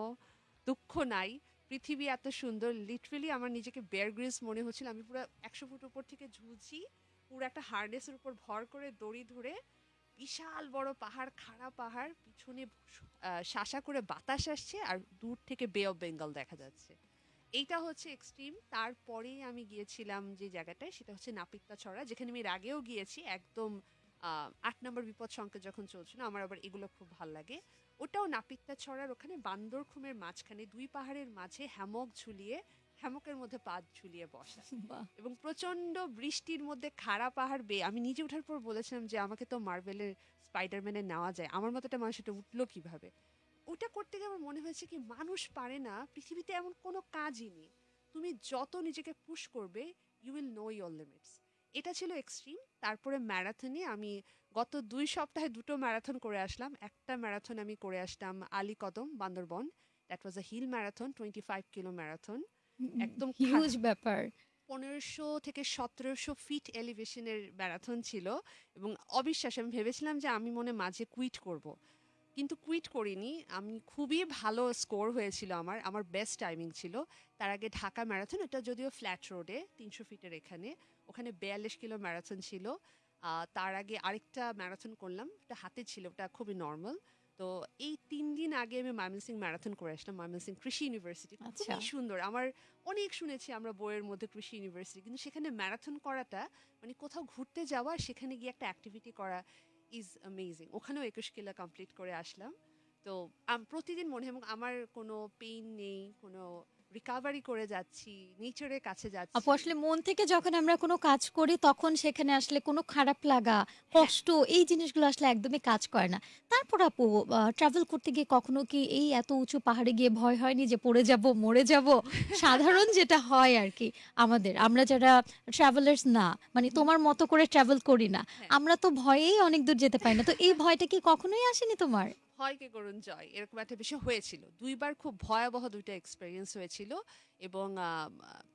দুঃখ নাই। পৃথিবী এত সুন্দর। লিটারেলি আমার নিজেকে বেয়ার গ্রিলস মনে হচ্ছিল। আমি পুরো একশো ফুট উপর থেকে ঝুলছি। পুরো একটা হার্নেসের উপর ভর করে দড়ি ধরে বিশাল বড় পাহাড়, খাড়া পাহাড়, পিছনে শাসা করে বাতাস আসছে আর দূর থেকে বে অফ বেঙ্গল দেখা যাচ্ছে। এইটা হচ্ছে এক্সট্রিম তারপরেই আমি গিয়েছিলাম যে জায়গাটায়, সেটা হচ্ছে নাপিত্তা ছড়া, যেখানে আমি এর আগেও গিয়েছি। একদম আট নম্বর বিপদ সংকেত যখন চলছিল, আমার আবার এগুলো খুব ভালো লাগে। ওটাও নাপিত্তা ছড়ার ওখানে বান্দরখুমের মাঝখানে দুই পাহাড়ের মাঝে হ্যামক ঝুলিয়ে হ্যামকের মধ্যে পা ঝুলিয়ে বসা। এবং প্রচণ্ড বৃষ্টির মধ্যে খাড়া পাহাড় বেয়ে আমি নিজে ওঠার পর বলেছিলাম যে আমাকে তো মার্বেলের স্পাইডারম্যানে নেওয়া যায় আমার মতো একটা মানুষ এটা উঠল কীভাবে? ওটা করতে গিয়ে আমার মনে হয়েছে কি মানুষ পারে না পৃথিবীতে এমন কোনো কাজই নেই। তুমি যত নিজেকে পুশ করবে you will know your limits এটা ছিল এক্সট্রিম তারপরে ম্যারাথনে আমি গত দুই সপ্তাহে দুটো ম্যারাথন করে আসলাম। একটা ম্যারাথন আমি করে আসলাম Ali Kadam Bandarban. That was a hill marathon twenty five kilo marathon একদম হিউজ ব্যাপার। পনেরোশো থেকে সতেরোশো ফিট এলিভেশনের ম্যারাথন ছিল এবং অবিশ্বাস আমি ভেবেছিলাম যে আমি মনে মাঝে কুইট করব। কিন্তু কুইট করিনি। আমি খুবই ভালো স্কোর হয়েছিল আমার আমার বেস্ট টাইমিং ছিল। তার আগে ঢাকা ম্যারাথন এটা যদিও ফ্ল্যাট রোডে তিনশো ফিটের এখানে। ওখানে বিয়াল্লিশ কিলো ম্যারাথন ছিল। তার আগে আরেকটা ম্যারাথন করলাম ওটা হাতে ছিল ওটা খুবই নর্মাল তো এই তিন দিন আগে আমি ময়মনসিং ম্যারাথন করে আসলাম ময়মনসিং কৃষি ইউনিভার্সিটি। আচ্ছা। খুবই সুন্দর। আমার অনেক শুনেছি আমরা বইয়ের মধ্যে কৃষি ইউনিভার্সিটি কিন্তু সেখানে ম্যারাথন করাটা মানে কোথাও ঘুরতে যাওয়া সেখানে গিয়ে একটা অ্যাক্টিভিটি করা ইজ অ্যামেজিং ওখানেও একুশ কিলো কমপ্লিট করে আসলাম। তো প্রতিদিন মনে হয় এবং আমার কোনো পেইন নেই কোনো রিকাভারি করে যাচ্ছি নেচারের কাছে যাচ্ছি। আপু আসলে মন থেকে যখন আমরা কোনো কাজ করি তখন সেখানে আসলে কোনো খারাপ লাগা কষ্ট এই জিনিসগুলো আসলে একদমই কাজ করে না। তারপর আপু ট্রাভেল করতে গিয়ে কখনো কি এই এত উঁচু পাহাড়ে গিয়ে ভয় হয়নি যে পড়ে যাব মরে যাব? সাধারণ যেটা হয় আর কি আমাদের আমরা যারা ট্রাভেলার্স না মানে তোমার মতো করে ট্রাভেল করি না হ্যাঁ। আমরা তো ভয়েই অনেক দূর যেতে পারি না। তো এই ভয়টা কি কখনোই আসেনি তোমার? ভয়কে করুন জয় এরকম একটা বিষয় হয়েছিল। দুইবার খুব ভয়াবহ দুইটা এক্সপেরিয়েন্স হয়েছিল এবং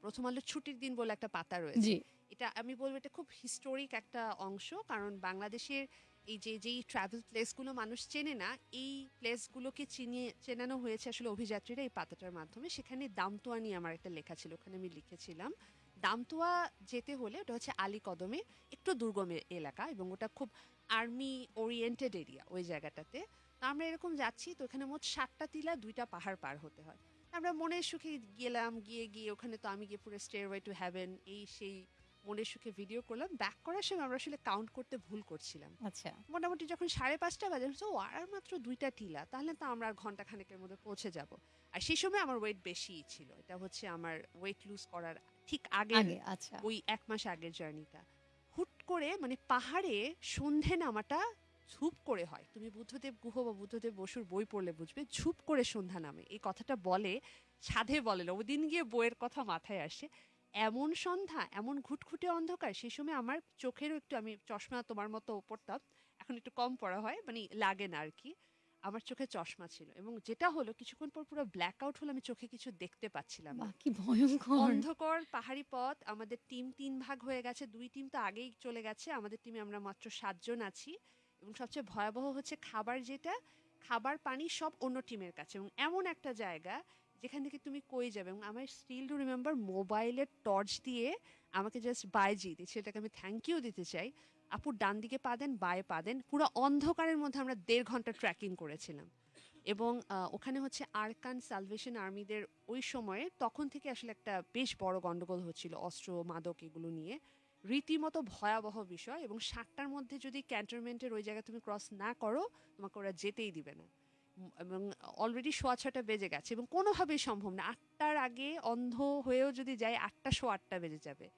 প্রথম আলো ছুটির দিন বলে একটা পাতা রয়েছে। এটা আমি বলব এটা খুব হিস্টোরিক একটা অংশ কারণ বাংলাদেশের এই যে যেই ট্রাভেল প্লেসগুলো মানুষ চেনে না এই প্লেসগুলোকে চিনিয়ে চেনানো হয়েছে আসলে অভিযাত্রীরা এই পাতাটার মাধ্যমে। সেখানে দামতোয়া নিয়ে আমার একটা লেখা ছিল ওখানে আমি লিখেছিলাম। দামতোয়া যেতে হলে ওটা হচ্ছে আলী কদমে একটু দুর্গম এলাকা এবং ওটা খুব আর্মি ওরিয়েন্টেড এরিয়া ওই জায়গাটাতে। আমরা এরকম যাচ্ছি তো এখানে মোট সাতটা টিলা দুইটা পাহাড় পার হতে হয়। আমরা মনের সুখে গেলাম গিয়ে গিয়ে ওখানে তো আমি গিয়ে পুরো স্টেয়ারওয়ে টু হ্যাভেন এই সেই মনের সুখে ভিডিও করলাম। ব্যাক করার সময় আমরা আসলে কাউন্ট করতে ভুল করছিলাম। আচ্ছা। মোটামুটি যখন সাড়ে পাঁচটা বাজে ও আর মাত্র দুইটা টিলা তাহলে তো আমরা আর ঘণ্টা খানেকের মধ্যে পৌঁছে যাব। আর সেই সময় আমার ওয়েট বেশি ছিল। এটা হচ্ছে আমার ওয়েট লুজ করার ঠিক আগে আগে আচ্ছা। ওই এক মাস আগের জার্নিটা হুট করে মানে পাহাড়ে সন্ধে নামাটা ঝুপ করে হয়। তুমি বুদ্ধদেব গুহ বা বুদ্ধদেব বসুর বই পড়লে বুঝবে ঝুপ করে সন্ধ্যা নামে। এই কথাটা বলে সাধে বলে না। ওদিন গিয়ে বইয়ের কথা মাথায় আসে। এমন সন্ধ্যা এমন ঘুটঘুটে অন্ধকার সেই সময় আমার চোখেরও একটু আমি চশমা তোমার মতো পড়তাম এখন একটু কম পড়া হয় মানে লাগে না আর কি। আমার চোখে চশমা ছিল এবং যেটা হলো কিছুক্ষণ পর পুরো ব্ল্যাক আউট হলো আমি চোখে কিছু দেখতে পাচ্ছিলাম না। কি ভয়ঙ্কর। অন্ধকার পাহাড়ি পথ আমাদের টিম তিন ভাগ হয়ে গেছে দুই টিম তো আগেই চলে গেছে আমাদের টিমে আমরা মাত্র সাতজন আছি। এবং সবচেয়ে ভয়াবহ হচ্ছে খাবার যেটা, খাবার, পানি সব অন্য টিমের কাছে। এবং এমন একটা জায়গা যেখান থেকে তুমি কই যাবে। এবং আমার স্টিল টু রিমেম্বার মোবাইলের টর্চ দিয়ে আমাকে জাস্ট বাইজি দিচ্ছে সেটাকে আমি থ্যাংক ইউ দিতে চাই। আপুর ডান দিকে পা দেন বায়ে পা দেন। পুরো অন্ধকারের মধ্যে আমরা দেড় ঘণ্টা ট্র্যাকিং করেছিলাম। এবং ওখানে হচ্ছে আরকান সালভেশন আর্মিদের ওই সময়ে তখন থেকে আসলে একটা বেশ বড় গন্ডগোল হচ্ছিল অস্ত্র, মাদক এগুলো নিয়ে। রীতিমতো ভয়াবহ বিষয় এবং সাতটার মধ্যে যদি ক্যান্টনমেন্টের ওই জায়গায় তুমি ক্রস না করো, তোমাকে ওরা যেতেই দিবে না। এবং অলরেডি সোয়া ছটা বেজে গেছে এবং কোনোভাবেই সম্ভব না। আটটার আগে অন্ধ হয়েও যদি যাই আটটা শো আটটা বেজে যাবে।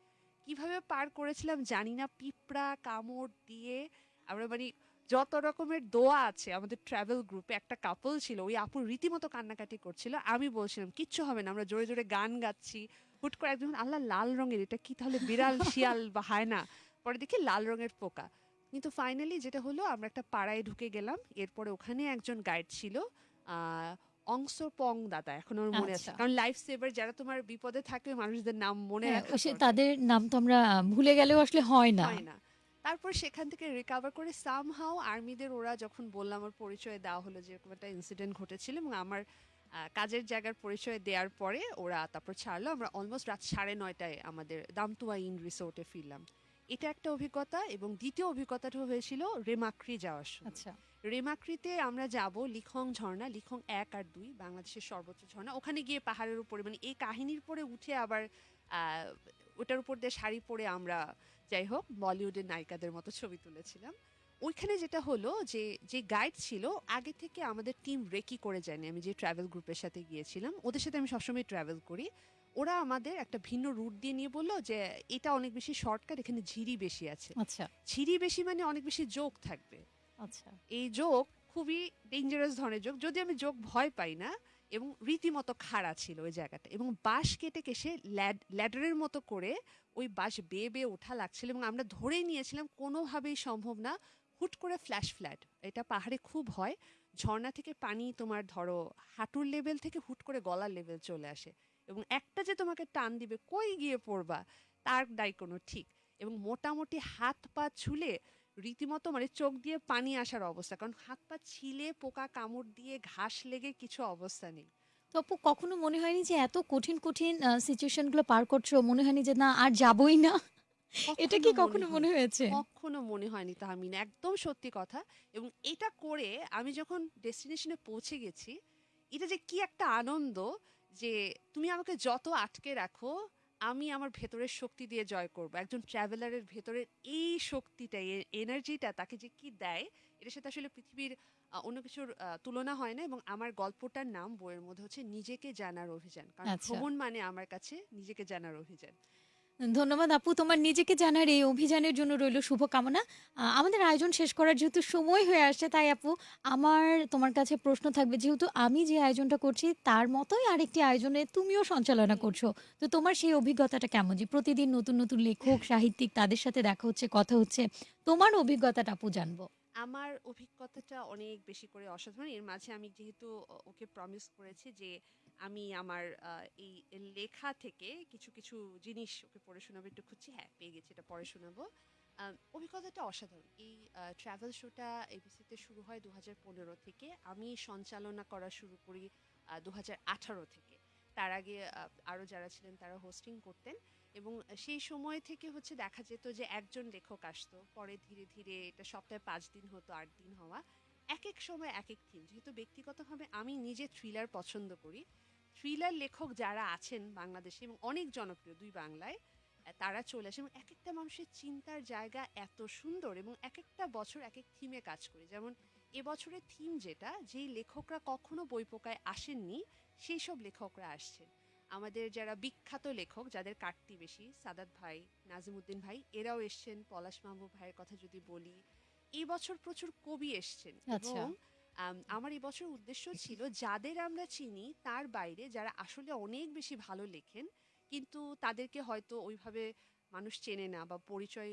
কীভাবে পার করেছিলাম জানি না। পিঁপড়া, কামড় দিয়ে আমরা মানে যত রকমের দোয়া আছে, আমাদের ট্রাভেল গ্রুপে একটা কাপল ছিল, ওই আপুর রীতিমতো কান্নাকাটি করছিল। আমি বলছিলাম, কিচ্ছু হবে না, আমরা জোরে জোরে গান গাচ্ছি হুট করে একজন আল্লাহ লাল রঙের এটা কি তাহলে বিড়াল শিয়াল বা হায়না? পরে দেখি লাল রঙের পোকা। কিন্তু ফাইনালি যেটা হলো আমরা একটা পাড়ায় ঢুকে গেলাম। এরপরে ওখানে একজন গাইড ছিল অংশ পং দাদা এখন ওর মনে আছে। আচ্ছা। কারণ লাইফ সেভার যারা তোমার বিপদে থাকে মানুষদের নাম মনে হ্যাঁ, রাখা। তাদের নাম তো আমরা ভুলে গেলেও আসলে হয় না। হয় না। তারপর সেখান থেকে রিকভার করে সামহাও আর্মিদের ওরা যখন বললাম আমার পরিচয় দেওয়া হলো যে একটা ইনসিডেন্ট ঘটেছিল এবং আমার কাজের জায়গার পরিচয় দেওয়ার পরে ওরা তারপর ছাড়লো। আমরা অলমোস্ট রাত সাড়ে নয়টায় আমাদের দামতুয়া ইন রিসোর্টে ফিরলাম। এটা একটা অভিজ্ঞতা এবং দ্বিতীয় অভিজ্ঞতাটা হয়েছিল রেমাক্রি যাওয়ার সময়। আচ্ছা। রেমাক্রিতে আমরা যাব লিখং ঝর্ণা লিখং এক আর দুই বাংলাদেশের সর্বোচ্চ ঝর্ণা। ওখানে গিয়ে পাহাড়ের উপরে মানে এই কাহিনীর পরে উঠে আবার ওটার উপর দিয়ে শাড়ি পরে আমরা যাই হোক বলিউডের নায়িকাদের মতো ছবি তুলেছিলাম। ওইখানে যেটা হলো যে যে গাইড ছিল আগে থেকে আমাদের টিম রেকি করে যায়নি। আমি যে ট্রাভেল গ্রুপের সাথে গিয়েছিলাম ওদের সাথে আমি সবসময় ট্রাভেল করি। ওরা আমাদের একটা ভিন্ন রুট দিয়ে নিয়ে বলল যে এটা অনেক বেশি শর্টকাট এখানে ঝিরি বেশি আছে। আচ্ছা। ঝিরি বেশি মানে অনেক বেশি যোগ থাকবে। আচ্ছা। এই যোগ খুবই ডেঞ্জারাস ধরনের যোগ। যদি আমি যোগ ভয় পাই না এবং রীতিমতো খাড়া ছিল ওই জায়গাটা এবং বাঁশ কেটে কেসে ল্যাডারের মতো করে ওই বাঁশ বেয়ে বেয়ে ওঠা লাগছিল এবং আমরা ধরেই নিয়েছিলাম কোনোভাবেই সম্ভব না হুট করে ফ্ল্যাশ ফ্ল্যাট এটা পাহাড়ে খুব হয়, ঝর্ণা থেকে পানি তোমার ধরো হাঁটুর লেভেল থেকে হুট করে গলার লেভেল চলে আসে এবং একটা যে তোমাকে টান দিবে, কই গিয়ে পড়বা? তার দায় কোনো ঠিক। এবং মোটামুটি হাত পা ছুলে রীতিমতো মানে চোখ দিয়ে পানি আসার অবস্থা, কারণ হাত পা ছিলে, পোকা কামড় দিয়ে ঘাস লেগে কিছু অবস্থা নেই। তো আপু কখনো মনে হয়নি যে এত কঠিন কঠিন সিচুয়েশনগুলো পার করছ? মনে হয়নি যে না, আর যাবই না? এটা কি কখনো মনে হয়েছে? কখনো মনে হয়নি তাহমিনা একদম সত্যি কথা। এবং এটা করে আমি যখন ডেস্টিনেশনে পৌঁছে গেছি এটা যে কি একটা আনন্দ যে তুমি আমাকে যত আটকে রাখো আমি আমার ভেতরের শক্তি দিয়ে জয় করব। একজন ট্রাভেলারের ভেতরের এই শক্তিটা এনার্জিটা তাকে যে কি দেয় এটার সাথে আসলে পৃথিবীর অন্য কিছুর তুলনা হয় না। এবং আমার গল্পটার নাম বইয়ের মধ্যে হচ্ছে নিজেকে জানার অভিযান। কারণ আচ্ছা। ভ্রমণ মানে আমার কাছে নিজেকে জানার অভিযান। ধন্যবাদ আপু। তোমার নিজেকে জানার এই অভিযানের জন্য রইল শুভকামনা। আমাদের আয়োজন শেষ করার যেহেতু সময় হয়ে আসছে, তাই আপু, আমার, তোমার কাছে প্রশ্ন থাকবে যেহেতু আমি যে আয়োজনটা করছি, তার মতোই আরেকটি আয়োজনে তুমিও সঞ্চালনা করছ। তো তোমার সেই অভিজ্ঞতাটা কেমন? যে প্রতিদিন নতুন নতুন লেখক, সাহিত্যিক তাদের সাথে দেখা হচ্ছে, কথা হচ্ছে, তোমার অভিজ্ঞতাটা আপু জানব। আমার অভিজ্ঞতাটা অনেক বেশি করে অসাধারণ। এর মাঝে আমি যেহেতু ওকে প্রমিস করেছি যে আমি আমার এই লেখা থেকে কিছু কিছু জিনিস ওকে পড়ে শোনাবো, একটু খুঁজছি। হ্যাঁ পেয়ে গেছি, এটা পড়ে শোনাবো। অভিজ্ঞতাটা অসাধারণ। এই ট্রাভেল শোটা এবিসিতে শুরু হয় দু থেকে। আমি সঞ্চালনা করা শুরু করি দু থেকে। তার আগে আরও যারা ছিলেন তারা হোস্টিং করতেন এবং সেই সময় থেকে হচ্ছে দেখা যেত যে একজন লেখক আসতো। পরে ধীরে ধীরে এটা সপ্তাহে পাঁচ দিন হতো, আট দিন হওয়া। এক এক সময় এক এক থিম যেহেতু ব্যক্তিগতভাবে আমি নিজে থ্রিলার পছন্দ করি থ্রিলার লেখক যারা আছেন বাংলাদেশে এবং অনেক জনপ্রিয় দুই বাংলায় তারা চলে আসে এবং এক একটা মানুষের চিন্তার জায়গা এত সুন্দর এবং এক একটা বছর এক এক থিমে কাজ করে। যেমন এবছরের থিম যেটা যেই লেখকরা কখনো বই পোকায় আসেননি সেই সব লেখকরা আসছেন। আমাদের যারা বিখ্যাত লেখক যাদের কাটতি বেশি সাদাত ভাই নাজিমুদ্দিন ভাই এরাও এসছেন। পলাশ মাহবুব ভাইয়ের কথা যদি বলি এই বছর প্রচুর কবি এসছেন আচ্ছা। এবং আমার এই বছর উদ্দেশ্য ছিল যাদের আমরা চিনি তার বাইরে যারা আসলে অনেক বেশি ভালো লেখেন, কিন্তু তাদেরকে হয়তো ওইভাবে মানুষ চেনে না বা পরিচয়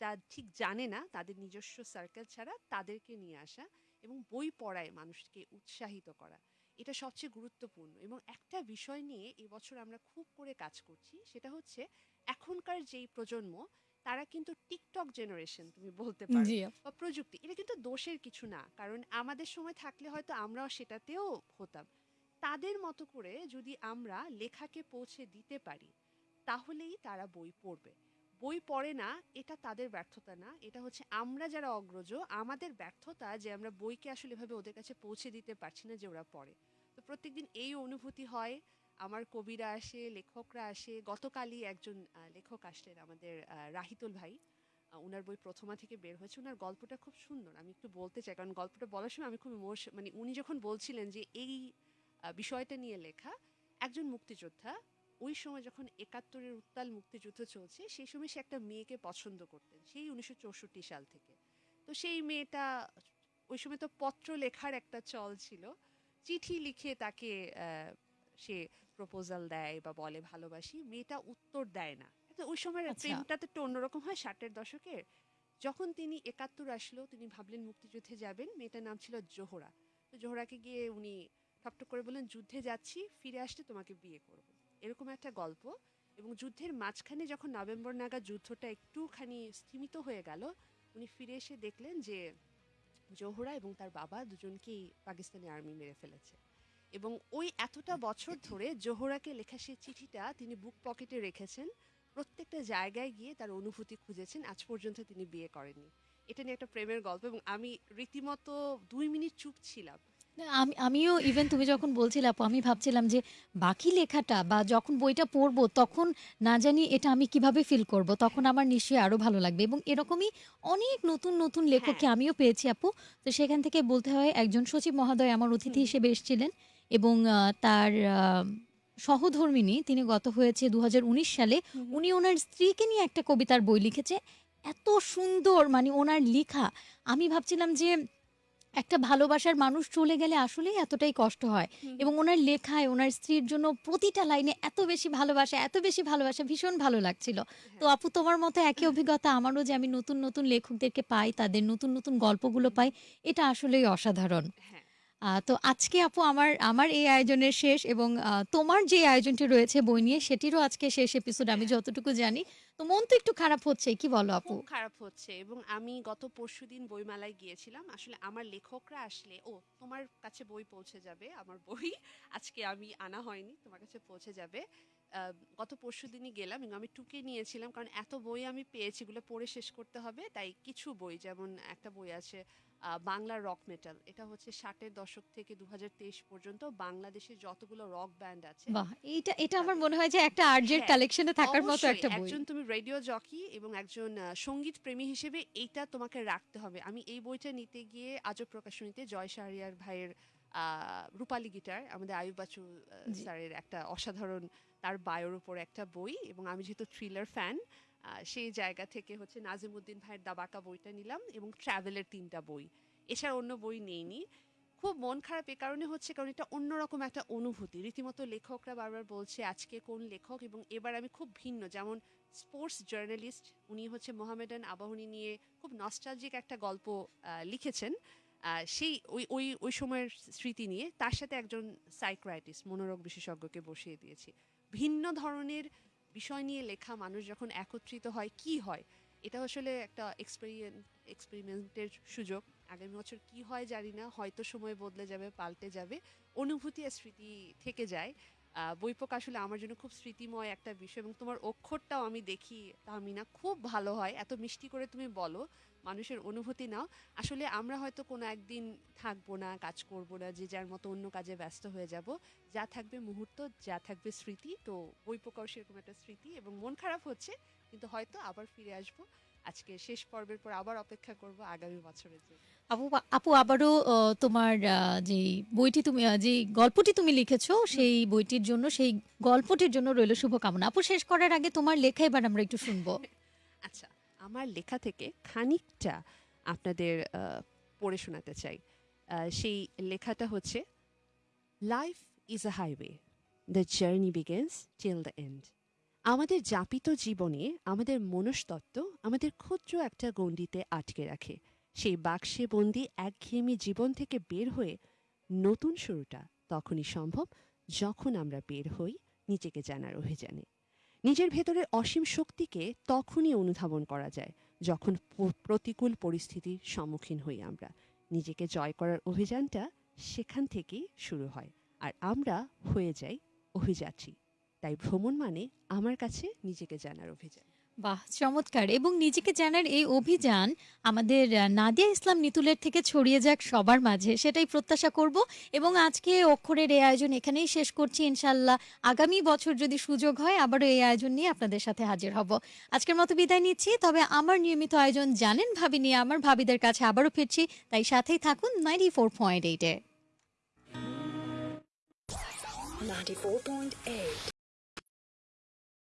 তা ঠিক জানে না, তাদের নিজস্ব সার্কেল ছাড়া তাদেরকে নিয়ে আসা এবং বই পড়ায় মানুষকে উৎসাহিত করা। এটা সবচেয়ে গুরুত্বপূর্ণ এবং একটা বিষয় নিয়ে এবছর আমরা খুব করে কাজ করছি, সেটা হচ্ছে এখনকার যেই প্রজন্ম তারা কিন্তু টিকটক জেনারেশন তুমি বলতে পারো বা প্রযুক্তি। এটা কিন্তু দোষের কিছু না কারণ আমাদের সময় থাকলে হয়তো আমরাও সেটাতেও হতাম। তাদের মতো করে যদি আমরা লেখাকে পৌঁছে দিতে পারি তাহলেই তারা বই পড়বে। বই পড়ে না এটা তাদের ব্যর্থতা না এটা হচ্ছে আমরা যারা অগ্রজ আমাদের ব্যর্থতা যে আমরা বইকে আসলে এভাবে ওদের কাছে পৌঁছে দিতে পারছি না যে ওরা পড়ে। তো প্রত্যেকদিন এই অনুভূতি হয় আমার কবিরা আসে, লেখকরা আসে। গতকালই একজন লেখক আসলেন আমাদের রাহিতুল ভাই। ওনার বই প্রথমা থেকে বের হয়েছে। ওনার গল্পটা খুব সুন্দর। আমি একটু বলতে চাই, কারণ গল্পটা বলার সময় আমি খুব ইমোশ- মানে উনি যখন বলছিলেন যে এই বিষয়টা নিয়ে লেখা, একজন মুক্তিযোদ্ধা, ওই সময় যখন একাত্তরের উত্তাল মুক্তিযুদ্ধ চলছে, সেই সময় সে একটা মেয়েকে পছন্দ করতেন, সেই উনিশশো চৌষট্টি সাল থেকে। তো সেই মেয়েটা ওই সময় তো পত্র লেখার একটা চল ছিল। চিঠি লিখে তাকে সে প্রপোজাল দেয় বা বলে ভালোবাসি মেয়েটা উত্তর দেয় না। তো ওই সময় আচ্ছা। প্রেমটা তো একটু অন্যরকম হয় ষাটের দশকের। যখন তিনি একাত্তর আসলো তিনি ভাবলেন মুক্তিযুদ্ধে যাবেন মেয়েটার নাম ছিল জোহরা। তো জোহরাকে গিয়ে উনি ঠকঠক করে বললেন যুদ্ধে যাচ্ছি ফিরে আসতে তোমাকে বিয়ে করব। এরকম একটা গল্প। এবং যুদ্ধের মাঝখানে যখন নভেম্বর নাগা যুদ্ধটা একটুখানি স্থিমিত হয়ে গেল উনি ফিরে এসে দেখলেন যে জোহরা এবং তার বাবা দুজনকেই পাকিস্তানি আর্মি মেরে ফেলেছে। এবং ওই এতটা বছর ধরে জোহরাকে লেখা সেই চিঠিটা তিনি বুক পকেটে রেখেছেন। প্রত্যেকটা জায়গায় গিয়ে তার অনুভূতি খুঁজেছেন। আজ পর্যন্ত তিনি বিয়ে করেননি। এটা নিয়ে একটা প্রেমের গল্প এবং আমি রীতিমতো দুই মিনিট চুপ ছিলাম। না, আমি আমিও ইভেন তুমি যখন বলছিলে আপু আমি ভাবছিলাম যে বাকি লেখাটা বা যখন বইটা পড়ব তখন না জানি এটা আমি কীভাবে ফিল করব তখন আমার নিশ্চয়ই আরও ভালো লাগবে এবং এরকমই অনেক নতুন নতুন লেখককে হ্যাঁ। আমিও পেয়েছি আপু। তো সেখান থেকে বলতে হয় একজন সচিব মহোদয় আমার অতিথি হিসেবে এসেছিলেন। এবং তার সহধর্মিনী তিনি গত হয়েছে দু হাজার উনিশ সালে উনি ওনার স্ত্রীকে নিয়ে একটা কবিতার বই লিখেছে। এত সুন্দর মানে ওনার লেখা। আমি ভাবছিলাম যে একটা ভালোবাসার মানুষ চলে গেলে আসলেই এতটাই কষ্ট হয়। এবং ওনার লেখায় ওনার স্ত্রীর জন্য প্রতিটা লাইনে এত বেশি ভালোবাসা এত বেশি ভালোবাসা ভীষণ ভালো লাগছিল। তো আপু তোমার মতো একই অভিজ্ঞতা আমারও যে আমি নতুন নতুন লেখকদেরকে পাই তাদের নতুন নতুন গল্পগুলো পাই এটা আসলেই অসাধারণ। হ্যাঁ। তো আজকে আপু আমার আমার এই আয়োজনের শেষ এবং তোমার যে আয়োজনটি রয়েছে বই নিয়ে সেটিরও আজকে শেষ এপিসোড আমি যতটুকু জানি। তো মন তো একটু খারাপ হচ্ছে, কি বলো আপু? খারাপ হচ্ছে এবং আমি গত পরশুদিন বইমেলায় গিয়েছিলাম। আসলে আমার লেখকরা আসলে, ও, তোমার কাছে বই পৌঁছে যাবে, আমার বই আজকে আমি আনা হয়নি, তোমার কাছে পৌঁছে যাবে। গত পরশু দিনই গেলাম এবং আমি টুকে নিয়েছিলাম কারণ এত বই আমি পেয়েছি, এগুলো পড়ে শেষ করতে হবে, তাই কিছু বই, যেমন একটা বই আছে বাংলা রক মেটাল এটা হচ্ছে ষাটের দশক থেকে দু পর্যন্ত বাংলাদেশের যতগুলো রক ব্যান্ড আছে। এইটা এটা আমার মনে হয় যে একটা আর্জের হ্যাঁ, কালেকশনে থাকার মতো একটা বই। একজন তুমি রেডিও জকি এবং একজন সংগীত প্রেমী হিসেবে এইটা তোমাকে রাখতে হবে। আমি এই বইটা নিতে গিয়ে আজও প্রকাশনীতে জয় শাহরিয়ার ভাইয়ের আহ, রূপালী গিটার আমাদের আয়ুব বাচু। স্যারের একটা অসাধারণ তার বায়োর উপর একটা বই এবং আমি যেহেতু থ্রিলার ফ্যান সেই জায়গা থেকে হচ্ছে নাজিমুদ্দিন ভাইয়ের দাবাকা বইটা নিলাম এবং ট্রাভেলের তিনটা বই। এছাড়া অন্য বই নেইনি। খুব মন খারাপ এ কারণে হচ্ছে কারণ এটা অন্যরকম একটা অনুভূতি। রীতিমতো লেখকরা বারবার বলছে, আজকে কোন লেখক? এবং এবার আমি খুব ভিন্ন, যেমন স্পোর্টস জার্নালিস্ট উনি হচ্ছে মোহামেডান আবাহনী নিয়ে খুব নস্টালজিক একটা গল্প লিখেছেন। সেই ওই ওই ওই সময়ের স্মৃতি নিয়ে তার সাথে একজন সাইক্রাইটিস্ট মনোরোগ বিশেষজ্ঞকে বসিয়ে দিয়েছি। ভিন্ন ধরনের বিষয় নিয়ে লেখা মানুষ যখন একত্রিত হয়, কি হয়? এটা আসলে একটা এক্সপেরিয়েন্স এক্সপেরিমেন্টের সুযোগ। আগামী বছর কি হয় জানি না, হয়তো সময় বদলে যাবে, পাল্টে যাবে। অনুভূতি আর স্মৃতি থেকে যায়। বই বইপোক আসলে আমার জন্য খুব স্মৃতিময় একটা বিষয় এবং তোমার অক্ষরটাও আমি দেখি তাহমিনা খুব ভালো হয়। এত মিষ্টি করে তুমি বলো। মানুষের অনুভূতি নাও। আসলে আমরা হয়তো কোনো একদিন থাকব না কাজ করব না যে যার মতো অন্য কাজে ব্যস্ত হয়ে যাব। যা থাকবে মুহূর্ত যা থাকবে স্মৃতি। তো বইপোকাও সেরকম একটা স্মৃতি এবং মন খারাপ হচ্ছে কিন্তু হয়তো আবার ফিরে আসব। আজকে শেষ পর্বের পর আবার অপেক্ষা করব আগামী বছরের জন্য। আপু আপু আবারও তোমার যে বইটি তুমি যে গল্পটি তুমি লিখেছো সেই বইটির জন্য সেই গল্পটির জন্য রইল শুভকামনা। আপু শেষ করার আগে তোমার লেখা এবার আমরা একটু শুনব। আচ্ছা আমার লেখা থেকে খানিকটা আপনাদের পড়ে শোনাতে চাই। সেই লেখাটা হচ্ছে life is a highway the journey begins till the end আমাদের যাপিত জীবনে আমাদের মনস্তত্ত্ব আমাদের ক্ষুদ্র একটা গণ্ডিতে আটকে রাখে। সেই বাক্সে বন্দি একঘেয়েমি জীবন থেকে বের হয়ে নতুন শুরুটা তখনই সম্ভব যখন আমরা বের হই নিজেকে জানার অভিযানে। নিজের ভেতরের অসীম শক্তিকে তখনই অনুধাবন করা যায়, যখন প্রতিকূল পরিস্থিতির সম্মুখীন হই আমরা। নিজেকে জয় করার অভিযানটা সেখান থেকেই শুরু হয়, আর আমরা হয়ে যাই অভিযাত্রী। তাই ভ্রমণ মানে আমার কাছে নিজেকে জানার অভিযান। বাহ, চমৎকার। এবং নিজেকে জানার এই অভিযান আমাদের নাদিয়া ইসলাম নিতুলের থেকে ছড়িয়ে যাক সবার মাঝে, সেটাই প্রত্যাশা করব। এবং আজকে অক্ষরের এই আয়োজন এখানেই শেষ করছি। ইনশাল্লাহ আগামী বছর যদি সুযোগ হয়, আবারও এই আয়োজন নিয়ে আপনাদের সাথে হাজির হব। আজকের মতো বিদায় নিচ্ছি। তবে আমার নিয়মিত আয়োজন জানেন ভাবি নিয়ে আমার ভাবিদের কাছে আবারও ফিরছি। তাই সাথেই থাকুন নাইনটি ফোর পয়েন্ট এইটে 94.8